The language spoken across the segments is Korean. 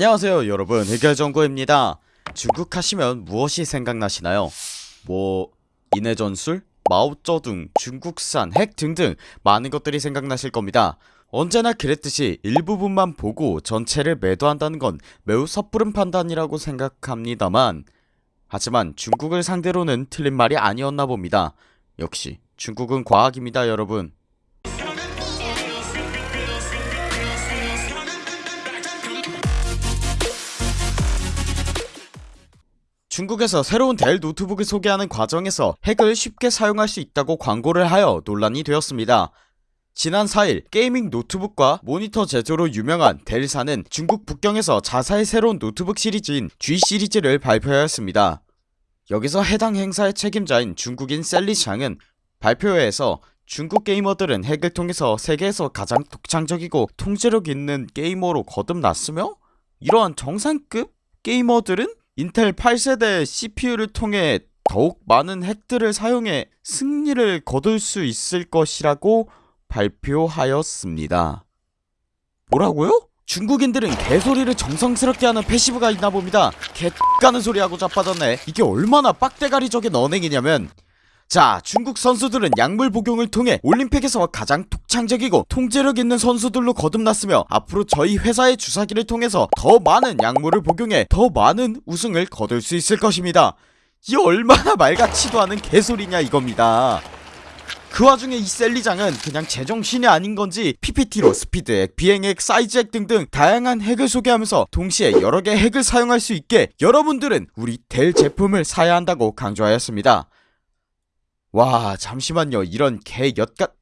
안녕하세요 여러분 해결정구입니다 중국 하시면 무엇이 생각나시나요? 뭐 인해전술? 마오쩌둥, 중국산, 핵 등등 많은 것들이 생각나실 겁니다 언제나 그랬듯이 일부분만 보고 전체를 매도한다는 건 매우 섣부른 판단이라고 생각합니다만 하지만 중국을 상대로는 틀린 말이 아니었나 봅니다 역시 중국은 과학입니다 여러분 중국에서 새로운 델 노트북을 소개하는 과정에서 핵을 쉽게 사용할 수 있다고 광고를 하여 논란이 되었습니다. 지난 4일 gaming 노트북과 모니터 제조로 유명한 델사는 중국 북경에서 자사의 새로운 노트북 시리즈인 G 시리즈를 발표하였습니다. 여기서 해당 행사의 책임자인 중국인 셀리샹은 발표회에서 중국 게이머들은 핵을 통해서 세계에서 가장 독창적이고 통제력 있는 게이머로 거듭났으며 이러한 정상급 게이머들은 인텔 8세대 CPU를 통해 더욱 많은 핵들을 사용해 승리를 거둘 수 있을 것이라고 발표하였습니다. 뭐라고요? 중국인들은 개소리를 정성스럽게 하는 패시브가 있나 봅니다. 개 X가는 소리하고 자빠졌네. 이게 얼마나 빡대가리적인 언행이냐면 자 중국 선수들은 약물 복용을 통해 올림픽에서 가장 독창적이고 통제력 있는 선수들로 거듭났으며 앞으로 저희 회사의 주사기를 통해서 더 많은 약물을 복용해 더 많은 우승을 거둘 수 있을 것입니다. 이 얼마나 말같지도 않은 개소리냐 이겁니다. 그 와중에 이 셀리장은 그냥 제정신이 아닌건지 PPT로 스피드핵, 비행핵, 사이즈핵 등등 다양한 핵을 소개하면서 동시에 여러개의 핵을 사용할 수 있게 여러분들은 우리 델 제품을 사야 한다고 강조하였습니다 와 잠시만요. 이런 개 엿갓.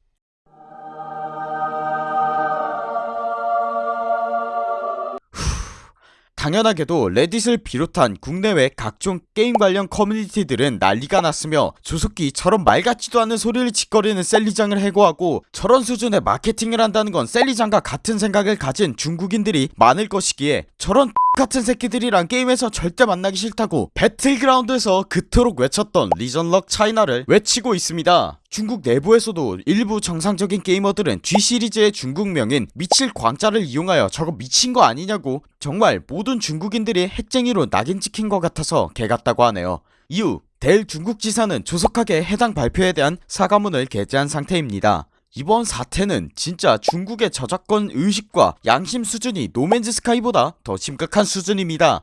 당연하게도 레딧을 비롯한 국내외 각종 게임 관련 커뮤니티들은 난리가 났으며 조속기처럼 말같지도 않은 소리를 짓거리는 셀리장을 해고하고 저런 수준의 마케팅을 한다는 건 셀리장과 같은 생각을 가진 중국인들이 많을 것이기에 저런 같은 새끼들이랑 게임에서 절대 만나기 싫다고 배틀그라운드에서 그토록 외쳤던 region lock China를 외치고 있습니다. 중국 내부에서도 일부 정상적인 게이머들은 G시리즈의 중국명인 미칠 광자를 이용하여 저거 미친거 아니냐고 정말 모든 중국인들이 핵쟁이로 낙인 찍힌 것 같아서 개같다고 하네요. 이후 델 중국지사는 조속하게 해당 발표에 대한 사과문을 게재한 상태입니다 이번 사태는 진짜 중국의 저작권 의식과 양심 수준이 노맨즈 스카이보다 더 심각한 수준입니다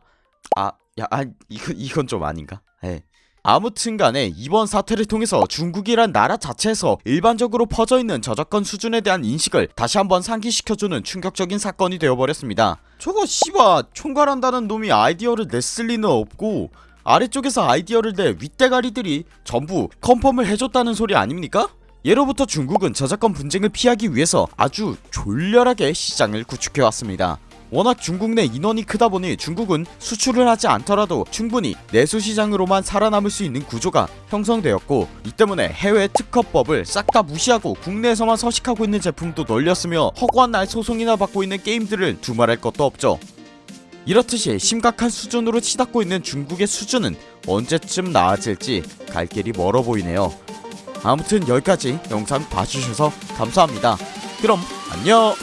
아, 야, 아, 이거, 이건 좀 아닌가? 예. 아무튼간에 이번 사태를 통해서 중국이란 나라 자체에서 일반적으로 퍼져있는 저작권 수준에 대한 인식을 다시 한번 상기시켜주는 충격적인 사건이 되어버렸습니다 저거 씨바 총괄한다는 놈이 아이디어를 냈을 리는 없고 아래쪽에서 아이디어를 내 윗대가리들이 전부 컨펌을 해줬다는 소리 아닙니까? 예로부터 중국은 저작권 분쟁을 피하기 위해서 아주 졸렬하게 시장을 구축해왔습니다. 워낙 중국 내 인원이 크다보니 중국은 수출을 하지 않더라도 충분히 내수시장으로만 살아남을 수 있는 구조가 형성되었고 이 때문에 해외 특허법을 싹 다 무시하고 국내에서만 서식하고 있는 제품도 널렸으며 허구한 날 소송이나 받고 있는 게임들을 두말할 것도 없죠. 이렇듯이 심각한 수준으로 치닫고 있는 중국의 수준은 언제쯤 나아질지 갈 길이 멀어 보이네요 아무튼 여기까지 영상 봐주셔서 감사합니다. 그럼 안녕